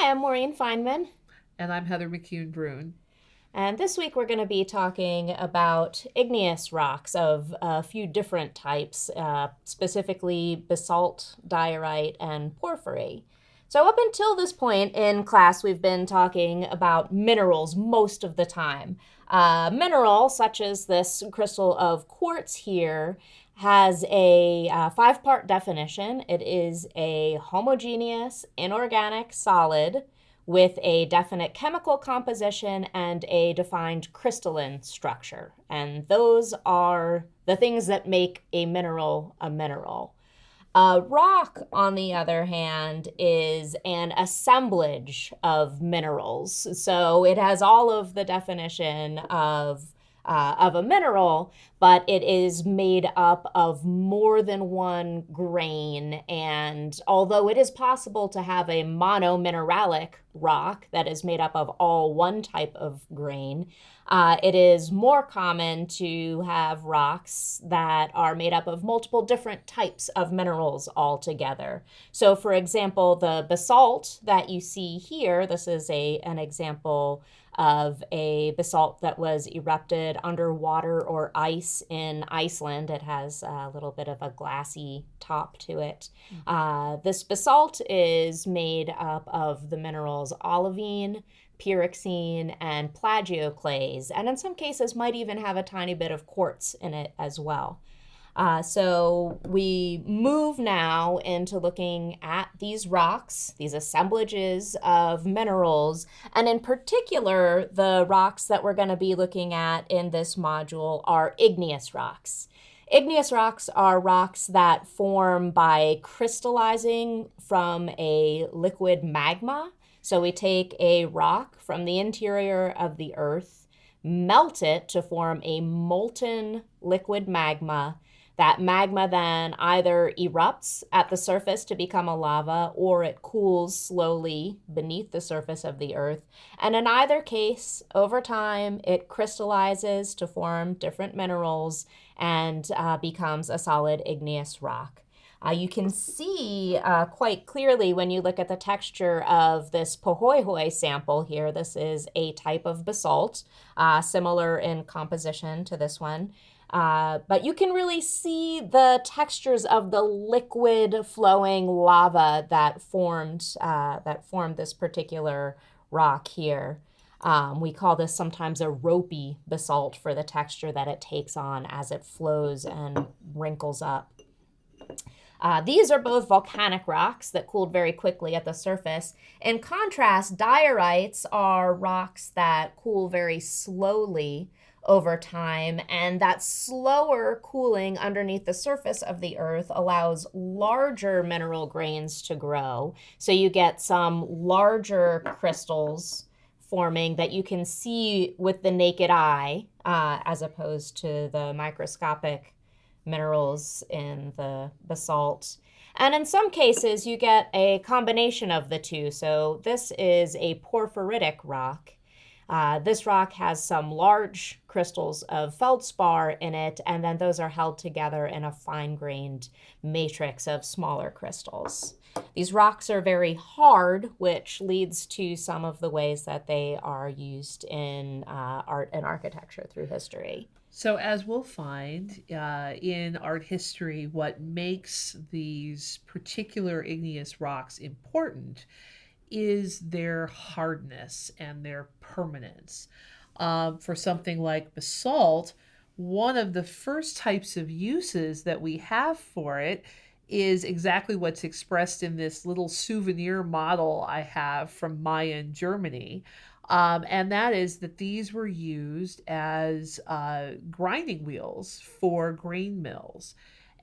Hi, I'm Maureen Feynman. And I'm Heather McCune Brune. And this week we're going to be talking about igneous rocks of a few different types, uh, specifically basalt, diorite, and porphyry. So, up until this point in class, we've been talking about minerals most of the time. Uh, mineral, such as this crystal of quartz here, has a uh, five part definition. It is a homogeneous inorganic solid with a definite chemical composition and a defined crystalline structure. And those are the things that make a mineral a mineral. Rock, on the other hand, is an assemblage of minerals. So it has all of the definition of uh, of a mineral, but it is made up of more than one grain. And although it is possible to have a monomineralic rock that is made up of all one type of grain, uh, it is more common to have rocks that are made up of multiple different types of minerals all together. So, for example, the basalt that you see here, this is a, an example of a basalt that was erupted underwater or ice in Iceland. It has a little bit of a glassy top to it. Mm-hmm. Uh, this basalt is made up of the minerals olivine, pyroxene, and plagioclase, and in some cases might even have a tiny bit of quartz in it as well. Uh, so we move now into looking at these rocks, these assemblages of minerals, and in particular, the rocks that we're going to be looking at in this module are igneous rocks. Igneous rocks are rocks that form by crystallizing from a liquid magma. So we take a rock from the interior of the earth, melt it to form a molten liquid magma, that magma then either erupts at the surface to become a lava or it cools slowly beneath the surface of the earth. And in either case, over time, it crystallizes to form different minerals and uh, becomes a solid igneous rock. Uh, you can see uh, quite clearly when you look at the texture of this Pahoehoe sample here. This is a type of basalt, uh, similar in composition to this one. Uh, but you can really see the textures of the liquid flowing lava that formed uh, that formed this particular rock here. Um, we call this sometimes a ropey basalt for the texture that it takes on as it flows and wrinkles up. Uh, these are both volcanic rocks that cooled very quickly at the surface. In contrast, diorites are rocks that cool very slowly over time. And that slower cooling underneath the surface of the earth allows larger mineral grains to grow. So you get some larger crystals forming that you can see with the naked eye uh, as opposed to the microscopic minerals in the basalt. And in some cases, you get a combination of the two. So this is a porphyritic rock. Uh, this rock has some large crystals of feldspar in it, and then those are held together in a fine grained matrix of smaller crystals. These rocks are very hard, which leads to some of the ways that they are used in uh, art and architecture through history. So, as we'll find uh, in art history, what makes these particular igneous rocks important is their hardness and their permanence. Um, for something like basalt, one of the first types of uses that we have for it is exactly what's expressed in this little souvenir model I have from Mayen, Germany. Um, and that is that these were used as uh, grinding wheels for grain mills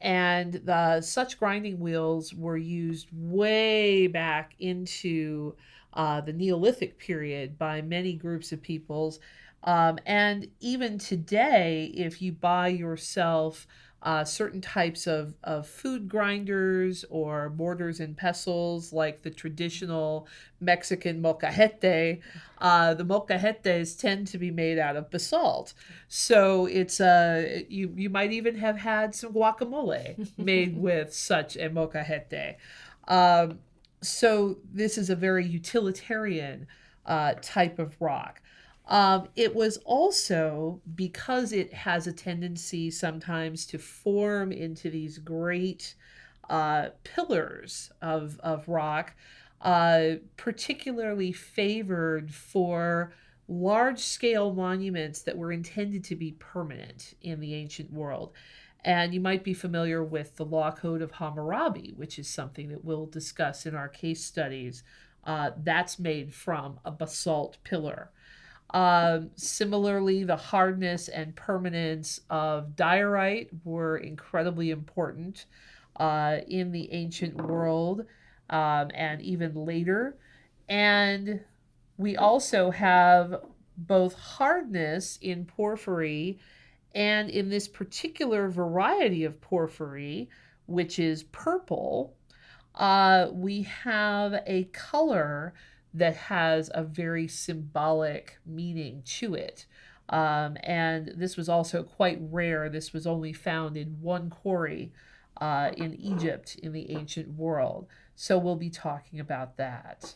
and the, such grinding wheels were used way back into uh, the Neolithic period by many groups of peoples. Um, and even today, if you buy yourself uh, certain types of, of food grinders or mortars and pestles, like the traditional Mexican molcajete. Uh, the molcajetes tend to be made out of basalt, so it's uh, you you might even have had some guacamole made with such a molcajete. Um, so this is a very utilitarian uh, type of rock. Um, it was also because it has a tendency sometimes to form into these great uh, pillars of, of rock, uh, particularly favored for large scale monuments that were intended to be permanent in the ancient world. And you might be familiar with the Law Code of Hammurabi, which is something that we'll discuss in our case studies. Uh, that's made from a basalt pillar. Um, similarly, the hardness and permanence of diorite were incredibly important uh, in the ancient world um, and even later. And we also have both hardness in porphyry and in this particular variety of porphyry, which is purple, uh, we have a color that has a very symbolic meaning to it. Um, and this was also quite rare. This was only found in one quarry uh, in Egypt in the ancient world. So we'll be talking about that.